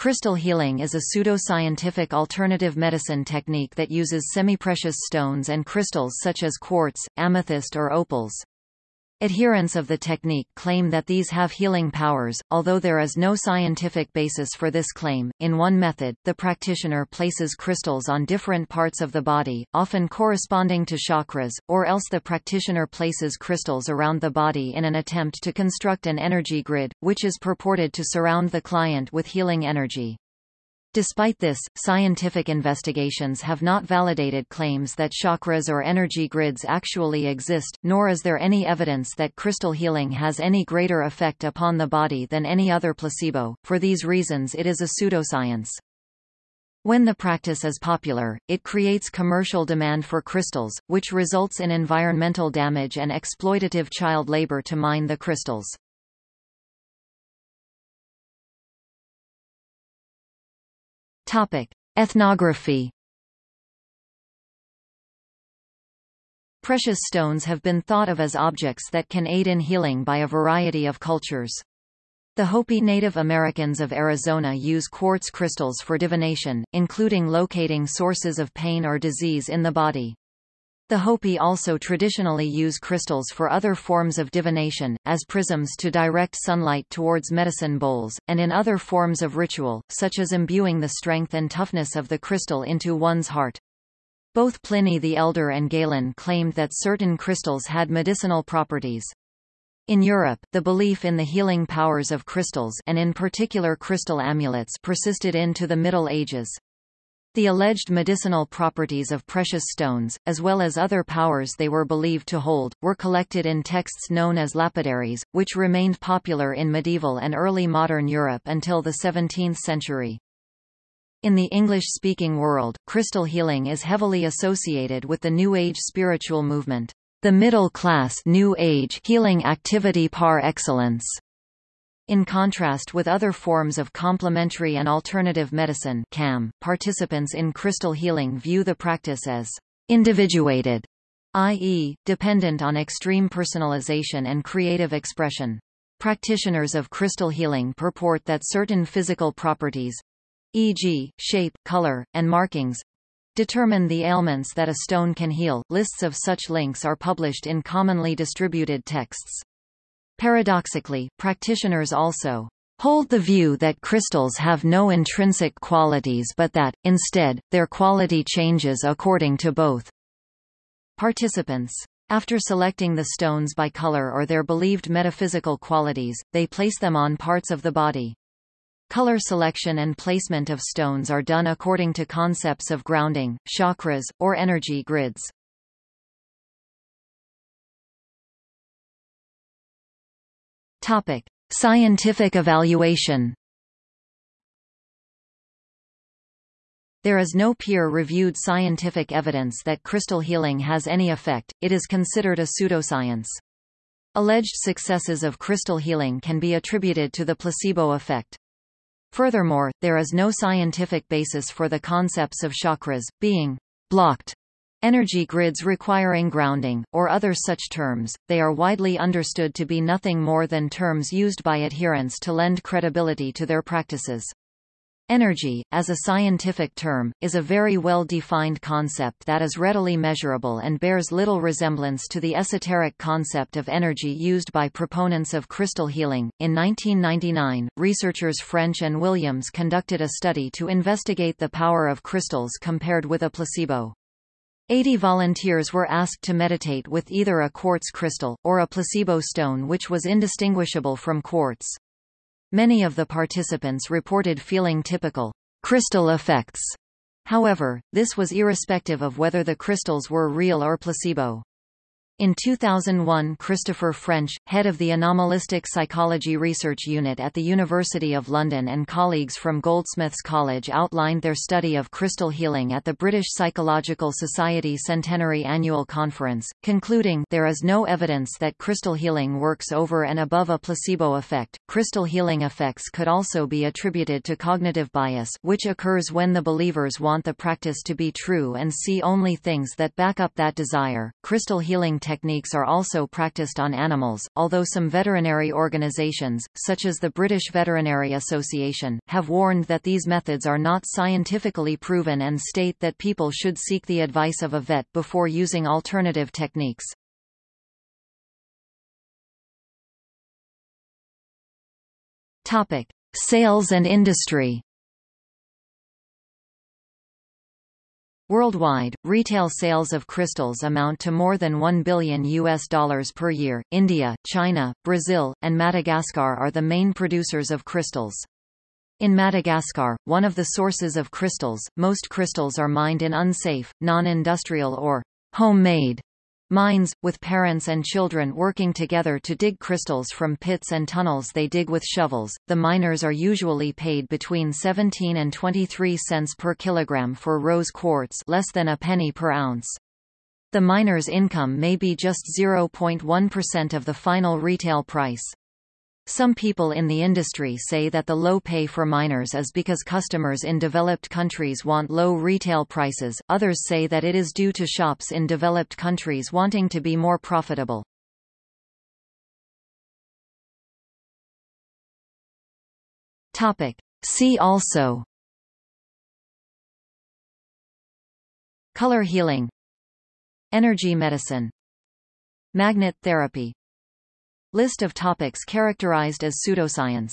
Crystal healing is a pseudoscientific alternative medicine technique that uses semiprecious stones and crystals such as quartz, amethyst or opals. Adherents of the technique claim that these have healing powers, although there is no scientific basis for this claim. In one method, the practitioner places crystals on different parts of the body, often corresponding to chakras, or else the practitioner places crystals around the body in an attempt to construct an energy grid, which is purported to surround the client with healing energy. Despite this, scientific investigations have not validated claims that chakras or energy grids actually exist, nor is there any evidence that crystal healing has any greater effect upon the body than any other placebo. For these reasons it is a pseudoscience. When the practice is popular, it creates commercial demand for crystals, which results in environmental damage and exploitative child labor to mine the crystals. Topic: Ethnography. Precious stones have been thought of as objects that can aid in healing by a variety of cultures. The Hopi Native Americans of Arizona use quartz crystals for divination, including locating sources of pain or disease in the body. The Hopi also traditionally use crystals for other forms of divination, as prisms to direct sunlight towards medicine bowls, and in other forms of ritual, such as imbuing the strength and toughness of the crystal into one's heart. Both Pliny the Elder and Galen claimed that certain crystals had medicinal properties. In Europe, the belief in the healing powers of crystals and in particular crystal amulets persisted into the Middle Ages. The alleged medicinal properties of precious stones, as well as other powers they were believed to hold, were collected in texts known as lapidaries, which remained popular in medieval and early modern Europe until the 17th century. In the English-speaking world, crystal healing is heavily associated with the New Age spiritual movement, the middle-class New Age healing activity par excellence. In contrast with other forms of complementary and alternative medicine CAM, participants in crystal healing view the practice as individuated, i.e., dependent on extreme personalization and creative expression. Practitioners of crystal healing purport that certain physical properties, e.g., shape, color, and markings, determine the ailments that a stone can heal. Lists of such links are published in commonly distributed texts. Paradoxically, practitioners also hold the view that crystals have no intrinsic qualities but that, instead, their quality changes according to both participants. After selecting the stones by color or their believed metaphysical qualities, they place them on parts of the body. Color selection and placement of stones are done according to concepts of grounding, chakras, or energy grids. Topic: Scientific evaluation. There is no peer-reviewed scientific evidence that crystal healing has any effect, it is considered a pseudoscience. Alleged successes of crystal healing can be attributed to the placebo effect. Furthermore, there is no scientific basis for the concepts of chakras, being blocked Energy grids requiring grounding, or other such terms, they are widely understood to be nothing more than terms used by adherents to lend credibility to their practices. Energy, as a scientific term, is a very well-defined concept that is readily measurable and bears little resemblance to the esoteric concept of energy used by proponents of crystal healing. In 1999, researchers French and Williams conducted a study to investigate the power of crystals compared with a placebo. 80 volunteers were asked to meditate with either a quartz crystal, or a placebo stone which was indistinguishable from quartz. Many of the participants reported feeling typical crystal effects. However, this was irrespective of whether the crystals were real or placebo. In 2001 Christopher French, head of the Anomalistic Psychology Research Unit at the University of London and colleagues from Goldsmiths College outlined their study of crystal healing at the British Psychological Society Centenary Annual Conference, concluding there is no evidence that crystal healing works over and above a placebo effect. Crystal healing effects could also be attributed to cognitive bias which occurs when the believers want the practice to be true and see only things that back up that desire. Crystal healing techniques are also practiced on animals, although some veterinary organizations, such as the British Veterinary Association, have warned that these methods are not scientifically proven and state that people should seek the advice of a vet before using alternative techniques. Topic: Sales and industry. Worldwide, retail sales of crystals amount to more than 1 billion US dollars per year. India, China, Brazil, and Madagascar are the main producers of crystals. In Madagascar, one of the sources of crystals, most crystals are mined in unsafe, non-industrial or homemade Mines, with parents and children working together to dig crystals from pits and tunnels they dig with shovels. The miners are usually paid between 17 and 23 cents per kilogram for rose quartz, less than a penny per ounce. The miner's income may be just 0.1% of the final retail price. Some people in the industry say that the low pay for miners is because customers in developed countries want low retail prices, others say that it is due to shops in developed countries wanting to be more profitable. Topic. See also Color healing Energy medicine Magnet therapy List of topics characterized as pseudoscience